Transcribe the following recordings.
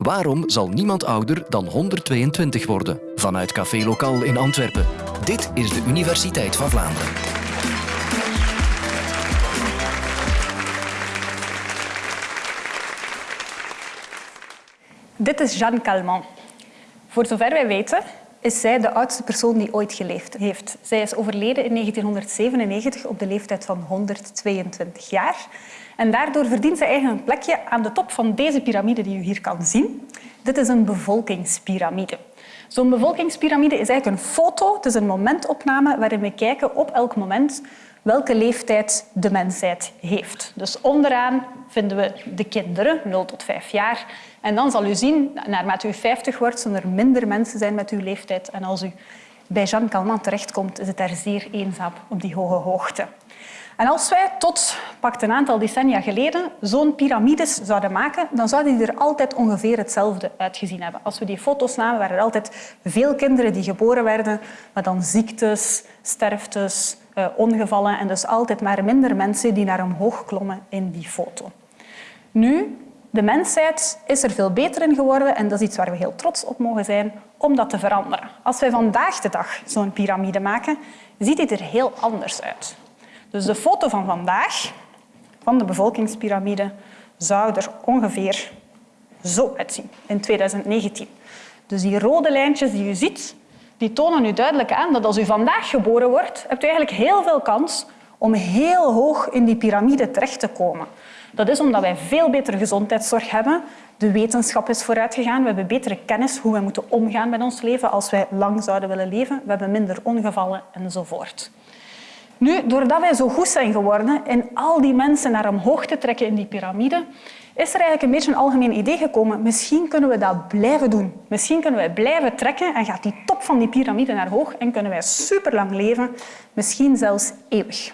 Waarom zal niemand ouder dan 122 worden? Vanuit Café Lokaal in Antwerpen. Dit is de Universiteit van Vlaanderen. Dit is Jeanne Calment. Voor zover wij weten is zij de oudste persoon die ooit geleefd heeft. Zij is overleden in 1997 op de leeftijd van 122 jaar. En daardoor verdient zij eigenlijk een plekje aan de top van deze piramide die u hier kan zien. Dit is een bevolkingspiramide. Zo'n bevolkingspiramide is eigenlijk een foto, het is een momentopname waarin we kijken op elk moment welke leeftijd de mensheid heeft. Dus onderaan vinden we de kinderen, 0 tot 5 jaar. En dan zal u zien, naarmate u 50 wordt, zullen er minder mensen zijn met uw leeftijd. En als u bij Jean Calment terechtkomt, is het daar zeer eenzaam op die hoge hoogte. En als wij tot pakt een aantal decennia geleden zo'n piramides zouden maken, dan zouden die er altijd ongeveer hetzelfde uitgezien hebben. Als we die foto's namen, waren er altijd veel kinderen die geboren werden, maar dan ziektes, sterftes, eh, ongevallen en dus altijd maar minder mensen die naar omhoog klommen in die foto. Nu, de mensheid is er veel beter in geworden en dat is iets waar we heel trots op mogen zijn om dat te veranderen. Als wij vandaag de dag zo'n piramide maken, ziet die er heel anders uit. Dus de foto van vandaag, van de bevolkingspyramide, zou er ongeveer zo uitzien in 2019. Dus die rode lijntjes die u ziet, die tonen u duidelijk aan dat als u vandaag geboren wordt, hebt u eigenlijk heel veel kans om heel hoog in die piramide terecht te komen. Dat is omdat wij veel betere gezondheidszorg hebben. De wetenschap is vooruitgegaan. We hebben betere kennis hoe we moeten omgaan met ons leven als wij lang zouden willen leven. We hebben minder ongevallen enzovoort. Nu, doordat wij zo goed zijn geworden in al die mensen naar omhoog te trekken in die piramide, is er eigenlijk een beetje een algemeen idee gekomen. Misschien kunnen we dat blijven doen. Misschien kunnen wij blijven trekken en gaat die top van die piramide naar hoog en kunnen wij superlang leven, misschien zelfs eeuwig.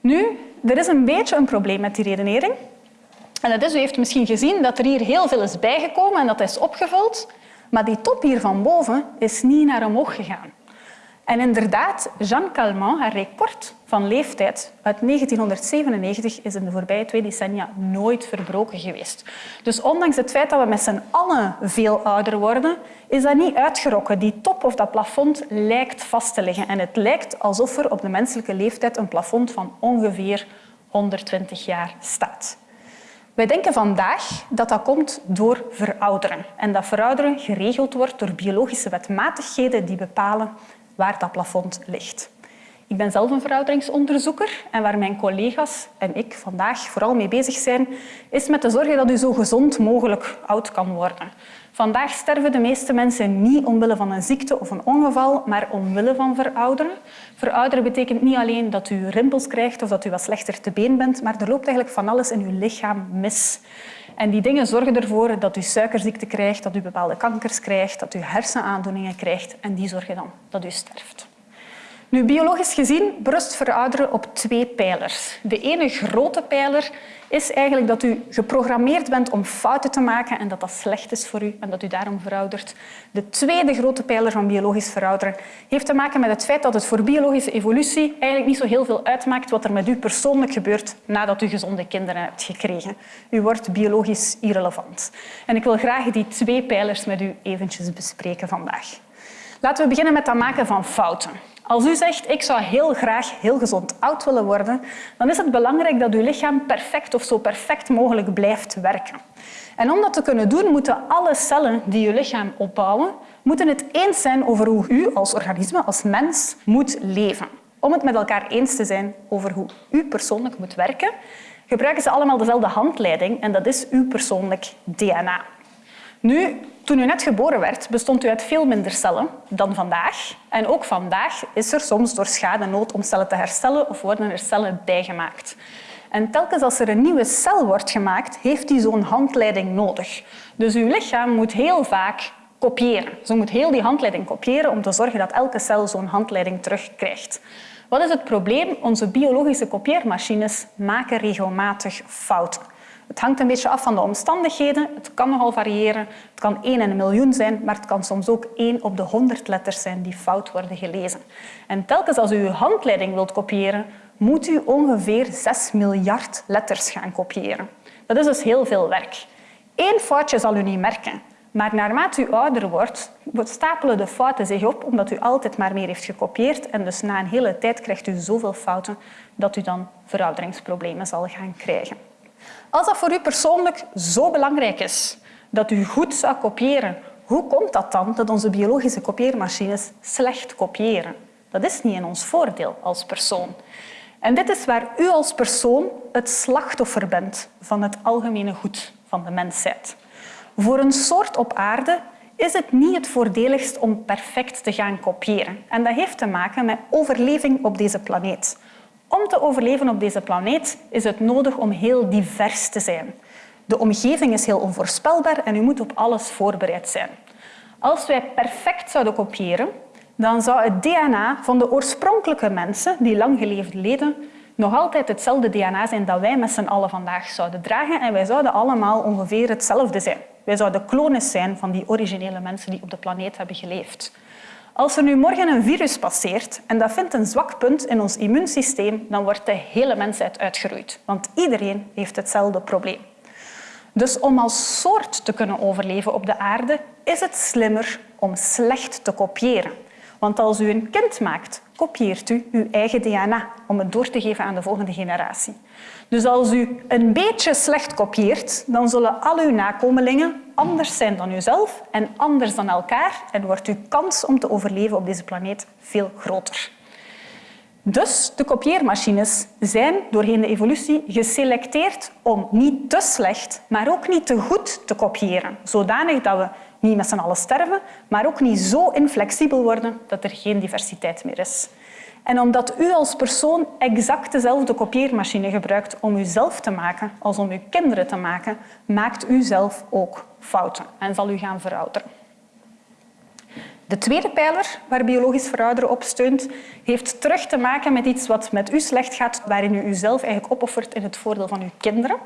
Nu, er is een beetje een probleem met die redenering. En dat is, u heeft misschien gezien dat er hier heel veel is bijgekomen en dat is opgevuld, maar die top hier van boven is niet naar omhoog gegaan. En inderdaad, Jeanne Calment, haar record van leeftijd uit 1997 is in de voorbije twee decennia nooit verbroken geweest. Dus ondanks het feit dat we met z'n allen veel ouder worden, is dat niet uitgerokken. Die top of dat plafond lijkt vast te liggen. En het lijkt alsof er op de menselijke leeftijd een plafond van ongeveer 120 jaar staat. Wij denken vandaag dat dat komt door verouderen. En dat verouderen geregeld wordt door biologische wetmatigheden die bepalen waar dat plafond ligt. Ik ben zelf een verouderingsonderzoeker en waar mijn collega's en ik vandaag vooral mee bezig zijn, is met te zorgen dat u zo gezond mogelijk oud kan worden. Vandaag sterven de meeste mensen niet omwille van een ziekte of een ongeval, maar omwille van verouderen. Verouderen betekent niet alleen dat u rimpels krijgt of dat u wat slechter te been bent, maar er loopt eigenlijk van alles in uw lichaam mis. En die dingen zorgen ervoor dat u suikerziekte krijgt, dat u bepaalde kankers krijgt, dat u hersenaandoeningen krijgt en die zorgen dan dat u sterft. Nu, biologisch gezien berust verouderen op twee pijlers. De ene grote pijler is eigenlijk dat u geprogrammeerd bent om fouten te maken en dat dat slecht is voor u en dat u daarom veroudert. De tweede grote pijler van biologisch verouderen heeft te maken met het feit dat het voor biologische evolutie eigenlijk niet zo heel veel uitmaakt wat er met u persoonlijk gebeurt nadat u gezonde kinderen hebt gekregen. U wordt biologisch irrelevant. En ik wil graag die twee pijlers met u eventjes bespreken vandaag. Laten we beginnen met het maken van fouten. Als u zegt, ik zou heel graag heel gezond oud willen worden, dan is het belangrijk dat uw lichaam perfect of zo perfect mogelijk blijft werken. En om dat te kunnen doen, moeten alle cellen die uw lichaam opbouwen, moeten het eens zijn over hoe u als organisme, als mens, moet leven. Om het met elkaar eens te zijn over hoe u persoonlijk moet werken, gebruiken ze allemaal dezelfde handleiding en dat is uw persoonlijk DNA. Nu, toen u net geboren werd, bestond u uit veel minder cellen dan vandaag. En ook vandaag is er soms door schade nood om cellen te herstellen of worden er cellen bijgemaakt. En telkens als er een nieuwe cel wordt gemaakt, heeft die zo'n handleiding nodig. Dus uw lichaam moet heel vaak kopiëren. Ze moet heel die handleiding kopiëren om te zorgen dat elke cel zo'n handleiding terugkrijgt. Wat is het probleem? Onze biologische kopieermachines maken regelmatig fouten. Het hangt een beetje af van de omstandigheden. Het kan nogal variëren. Het kan 1 in een miljoen zijn, maar het kan soms ook 1 op de 100 letters zijn die fout worden gelezen. En telkens als u uw handleiding wilt kopiëren, moet u ongeveer 6 miljard letters gaan kopiëren. Dat is dus heel veel werk. Eén foutje zal u niet merken, maar naarmate u ouder wordt, stapelen de fouten zich op omdat u altijd maar meer heeft gekopieerd en dus na een hele tijd krijgt u zoveel fouten dat u dan verouderingsproblemen zal gaan krijgen. Als dat voor u persoonlijk zo belangrijk is dat u goed zou kopiëren, hoe komt dat dan dat onze biologische kopieermachines slecht kopiëren? Dat is niet in ons voordeel als persoon. En dit is waar u als persoon het slachtoffer bent van het algemene goed van de mensheid. Voor een soort op aarde is het niet het voordeligst om perfect te gaan kopiëren. En dat heeft te maken met overleving op deze planeet. Om te overleven op deze planeet is het nodig om heel divers te zijn. De omgeving is heel onvoorspelbaar en u moet op alles voorbereid zijn. Als wij perfect zouden kopiëren, dan zou het DNA van de oorspronkelijke mensen die lang geleefd leden nog altijd hetzelfde DNA zijn dat wij met z'n allen vandaag zouden dragen en wij zouden allemaal ongeveer hetzelfde zijn. Wij zouden klonen zijn van die originele mensen die op de planeet hebben geleefd. Als er nu morgen een virus passeert en dat vindt een zwak punt in ons immuunsysteem, dan wordt de hele mensheid uitgeroeid. Want iedereen heeft hetzelfde probleem. Dus om als soort te kunnen overleven op de aarde, is het slimmer om slecht te kopiëren. Want als u een kind maakt, kopieert u uw eigen DNA om het door te geven aan de volgende generatie. Dus als u een beetje slecht kopieert, dan zullen al uw nakomelingen anders zijn dan uzelf en anders dan elkaar en wordt uw kans om te overleven op deze planeet veel groter. Dus de kopieermachines zijn doorheen de evolutie geselecteerd om niet te slecht, maar ook niet te goed te kopiëren, zodanig dat we niet met z'n allen sterven, maar ook niet zo inflexibel worden dat er geen diversiteit meer is. En omdat u als persoon exact dezelfde kopieermachine gebruikt om uzelf te maken als om uw kinderen te maken, maakt u zelf ook fouten en zal u gaan verouderen. De tweede pijler waar biologisch verouderen op steunt, heeft terug te maken met iets wat met u slecht gaat, waarin u uzelf eigenlijk opoffert in het voordeel van uw kinderen.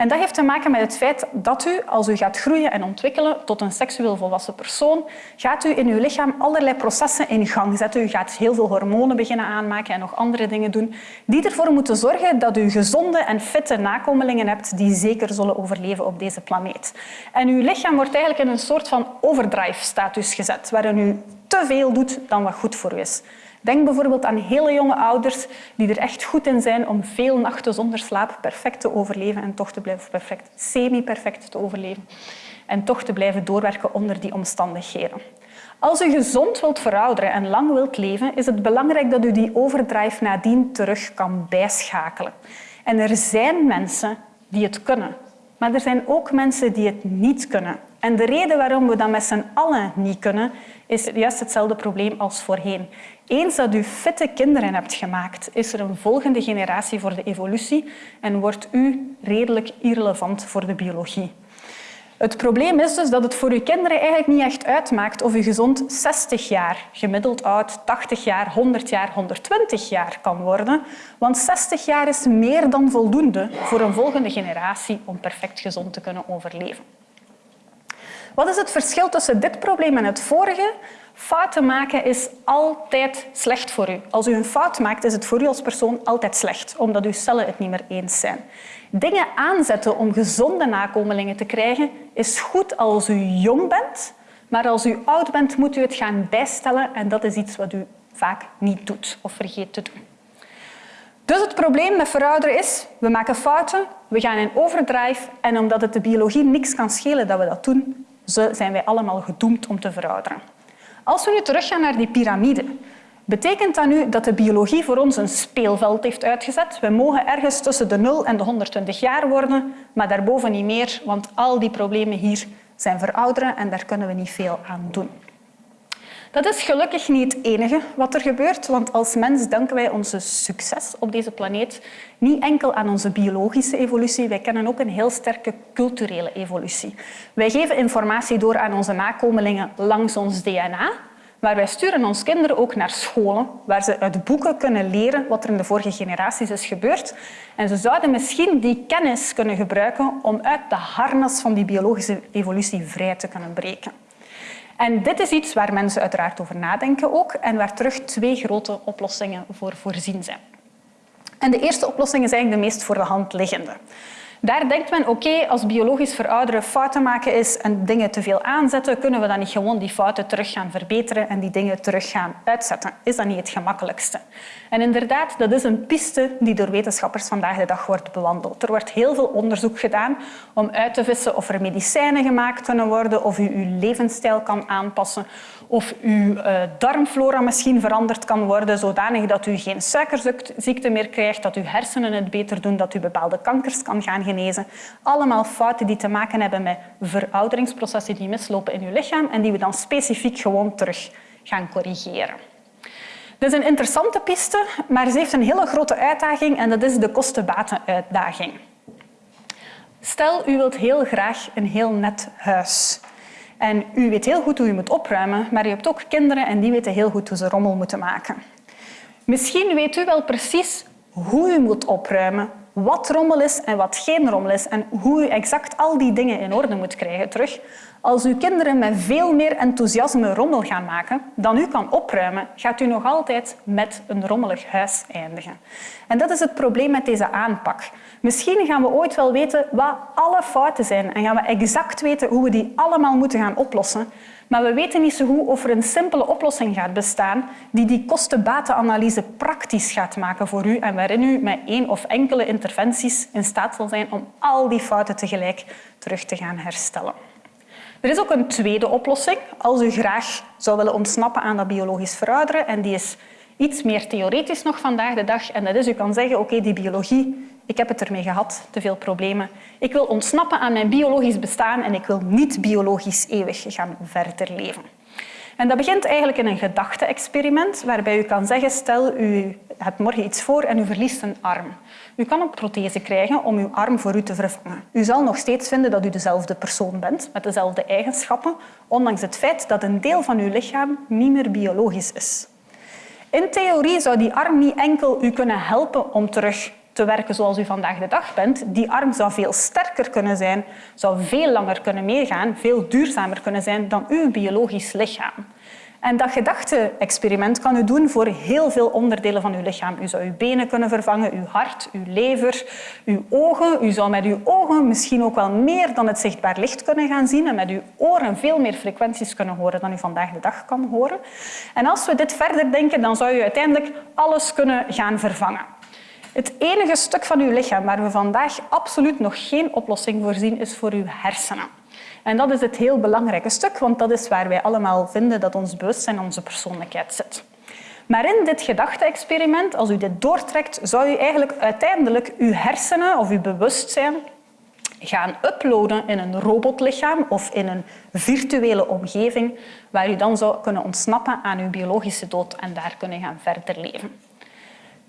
En dat heeft te maken met het feit dat u, als u gaat groeien en ontwikkelen tot een seksueel volwassen persoon, gaat u in uw lichaam allerlei processen in gang zetten. U gaat heel veel hormonen beginnen aanmaken en nog andere dingen doen, die ervoor moeten zorgen dat u gezonde en fitte nakomelingen hebt die zeker zullen overleven op deze planeet. En uw lichaam wordt eigenlijk in een soort van overdrive-status gezet, waarin u te veel doet dan wat goed voor u is. Denk bijvoorbeeld aan hele jonge ouders die er echt goed in zijn om veel nachten zonder slaap perfect te overleven en toch te blijven perfect, semi-perfect te overleven en toch te blijven doorwerken onder die omstandigheden. Als u gezond wilt verouderen en lang wilt leven, is het belangrijk dat u die overdrive nadien terug kan bijschakelen. En er zijn mensen die het kunnen, maar er zijn ook mensen die het niet kunnen. En de reden waarom we dat met z'n allen niet kunnen, is juist hetzelfde probleem als voorheen. Eens dat u fitte kinderen hebt gemaakt, is er een volgende generatie voor de evolutie en wordt u redelijk irrelevant voor de biologie. Het probleem is dus dat het voor uw kinderen eigenlijk niet echt uitmaakt of u gezond 60 jaar, gemiddeld oud 80 jaar, 100 jaar, 120 jaar kan worden. Want 60 jaar is meer dan voldoende voor een volgende generatie om perfect gezond te kunnen overleven. Wat is het verschil tussen dit probleem en het vorige? Fouten maken is altijd slecht voor u. Als u een fout maakt, is het voor u als persoon altijd slecht, omdat uw cellen het niet meer eens zijn. Dingen aanzetten om gezonde nakomelingen te krijgen is goed als u jong bent, maar als u oud bent, moet u het gaan bijstellen en dat is iets wat u vaak niet doet of vergeet te doen. Dus het probleem met verouderen is, we maken fouten, we gaan in overdrive en omdat het de biologie niks kan schelen dat we dat doen, zijn wij allemaal gedoemd om te verouderen. Als we nu teruggaan naar die piramide, betekent dat nu dat de biologie voor ons een speelveld heeft uitgezet? We mogen ergens tussen de 0 en de 120 jaar worden, maar daarboven niet meer, want al die problemen hier zijn verouderen en daar kunnen we niet veel aan doen. Dat is gelukkig niet het enige wat er gebeurt, want als mens danken wij onze succes op deze planeet niet enkel aan onze biologische evolutie, wij kennen ook een heel sterke culturele evolutie. Wij geven informatie door aan onze nakomelingen langs ons DNA, maar wij sturen onze kinderen ook naar scholen waar ze uit boeken kunnen leren wat er in de vorige generaties is gebeurd. En ze zouden misschien die kennis kunnen gebruiken om uit de harnas van die biologische evolutie vrij te kunnen breken. En dit is iets waar mensen uiteraard over nadenken ook en waar terug twee grote oplossingen voor voorzien zijn. En de eerste oplossing is eigenlijk de meest voor de hand liggende. Daar denkt men, oké, als biologisch verouderen fouten maken is en dingen te veel aanzetten, kunnen we dan niet gewoon die fouten terug gaan verbeteren en die dingen terug gaan uitzetten? Is dat niet het gemakkelijkste? En inderdaad, dat is een piste die door wetenschappers vandaag de dag wordt bewandeld. Er wordt heel veel onderzoek gedaan om uit te vissen of er medicijnen gemaakt kunnen worden, of u uw levensstijl kan aanpassen, of uw uh, darmflora misschien veranderd kan worden, zodanig dat u geen suikerziekte meer krijgt, dat uw hersenen het beter doen, dat u bepaalde kankers kan gaan genezen. Allemaal fouten die te maken hebben met verouderingsprocessen die mislopen in uw lichaam en die we dan specifiek gewoon terug gaan corrigeren. Dat is een interessante piste, maar ze heeft een hele grote uitdaging en dat is de kosten-baten-uitdaging. Stel, u wilt heel graag een heel net huis. En u weet heel goed hoe u moet opruimen, maar u hebt ook kinderen en die weten heel goed hoe ze rommel moeten maken. Misschien weet u wel precies hoe u moet opruimen, wat rommel is en wat geen rommel is en hoe u exact al die dingen in orde moet krijgen terug. Als uw kinderen met veel meer enthousiasme rommel gaan maken dan u kan opruimen, gaat u nog altijd met een rommelig huis eindigen. En dat is het probleem met deze aanpak. Misschien gaan we ooit wel weten wat alle fouten zijn en gaan we exact weten hoe we die allemaal moeten gaan oplossen. Maar we weten niet zo goed of er een simpele oplossing gaat bestaan die die kosten-batenanalyse praktisch gaat maken voor u en waarin u met één of enkele interventies in staat zal zijn om al die fouten tegelijk terug te gaan herstellen. Er is ook een tweede oplossing als u graag zou willen ontsnappen aan dat biologisch verouderen en die is iets meer theoretisch nog vandaag de dag. En dat is, u kan zeggen, oké, die biologie, ik heb het ermee gehad, te veel problemen. Ik wil ontsnappen aan mijn biologisch bestaan en ik wil niet biologisch eeuwig gaan verder leven. En dat begint eigenlijk in een gedachte-experiment waarbij u kan zeggen, stel u hebt morgen iets voor en u verliest een arm. U kan een prothese krijgen om uw arm voor u te vervangen. U zal nog steeds vinden dat u dezelfde persoon bent, met dezelfde eigenschappen, ondanks het feit dat een deel van uw lichaam niet meer biologisch is. In theorie zou die arm niet enkel u kunnen helpen om terug te werken zoals u vandaag de dag bent. Die arm zou veel sterker kunnen zijn, zou veel langer kunnen meegaan, veel duurzamer kunnen zijn dan uw biologisch lichaam. En dat gedachte-experiment kan u doen voor heel veel onderdelen van uw lichaam. U zou uw benen kunnen vervangen, uw hart, uw lever, uw ogen. U zou met uw ogen misschien ook wel meer dan het zichtbaar licht kunnen gaan zien en met uw oren veel meer frequenties kunnen horen dan u vandaag de dag kan horen. En als we dit verder denken, dan zou u uiteindelijk alles kunnen gaan vervangen. Het enige stuk van uw lichaam waar we vandaag absoluut nog geen oplossing voor zien, is voor uw hersenen. En dat is het heel belangrijke stuk, want dat is waar wij allemaal vinden dat ons bewustzijn onze persoonlijkheid zit. Maar in dit gedachte-experiment, als u dit doortrekt, zou u eigenlijk uiteindelijk uw hersenen of uw bewustzijn gaan uploaden in een robotlichaam of in een virtuele omgeving waar u dan zou kunnen ontsnappen aan uw biologische dood en daar kunnen gaan verder leven.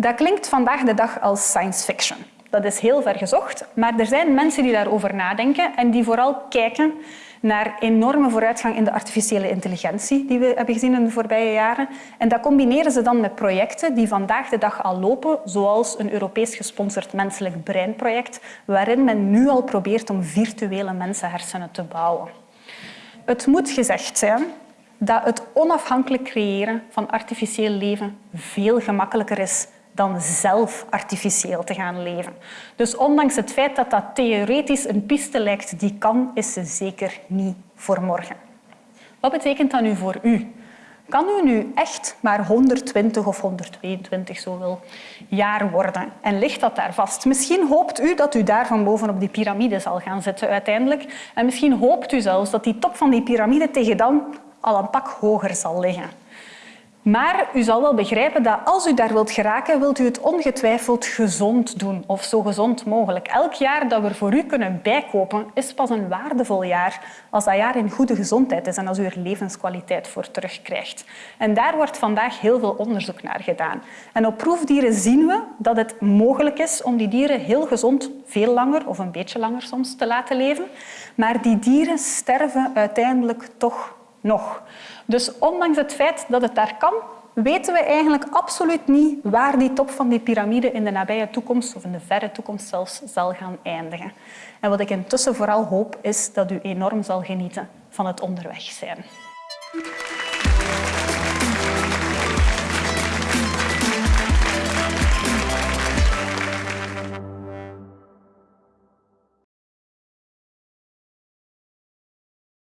Dat klinkt vandaag de dag als science fiction. Dat is heel ver gezocht, maar er zijn mensen die daarover nadenken en die vooral kijken naar enorme vooruitgang in de artificiële intelligentie die we hebben gezien in de voorbije jaren. En dat combineren ze dan met projecten die vandaag de dag al lopen, zoals een Europees gesponsord menselijk breinproject, waarin men nu al probeert om virtuele mensenhersenen te bouwen. Het moet gezegd zijn dat het onafhankelijk creëren van artificieel leven veel gemakkelijker is dan zelf artificieel te gaan leven. Dus ondanks het feit dat dat theoretisch een piste lijkt die kan, is ze zeker niet voor morgen. Wat betekent dat nu voor u? Kan u nu echt maar 120 of 122 zo wil jaar worden? En ligt dat daar vast? Misschien hoopt u dat u daar van boven op die piramide zal gaan zitten uiteindelijk. En misschien hoopt u zelfs dat die top van die piramide tegen dan al een pak hoger zal liggen. Maar u zal wel begrijpen dat als u daar wilt geraken, wilt u het ongetwijfeld gezond doen, of zo gezond mogelijk. Elk jaar dat we voor u kunnen bijkopen, is pas een waardevol jaar als dat jaar in goede gezondheid is en als u er levenskwaliteit voor terugkrijgt. En daar wordt vandaag heel veel onderzoek naar gedaan. En op proefdieren zien we dat het mogelijk is om die dieren heel gezond veel langer, of een beetje langer soms, te laten leven. Maar die dieren sterven uiteindelijk toch nog. Dus ondanks het feit dat het daar kan, weten we eigenlijk absoluut niet waar die top van die piramide in de nabije toekomst of in de verre toekomst zelfs zal gaan eindigen. En wat ik intussen vooral hoop, is dat u enorm zal genieten van het onderweg zijn.